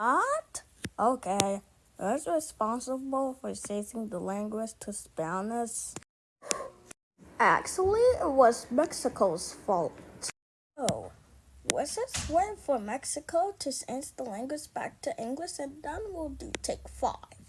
What? Okay. Who's responsible for changing the language to Spanish? Actually, it was Mexico's fault. Oh, was it wait for Mexico to change the language back to English and then we'll do take five?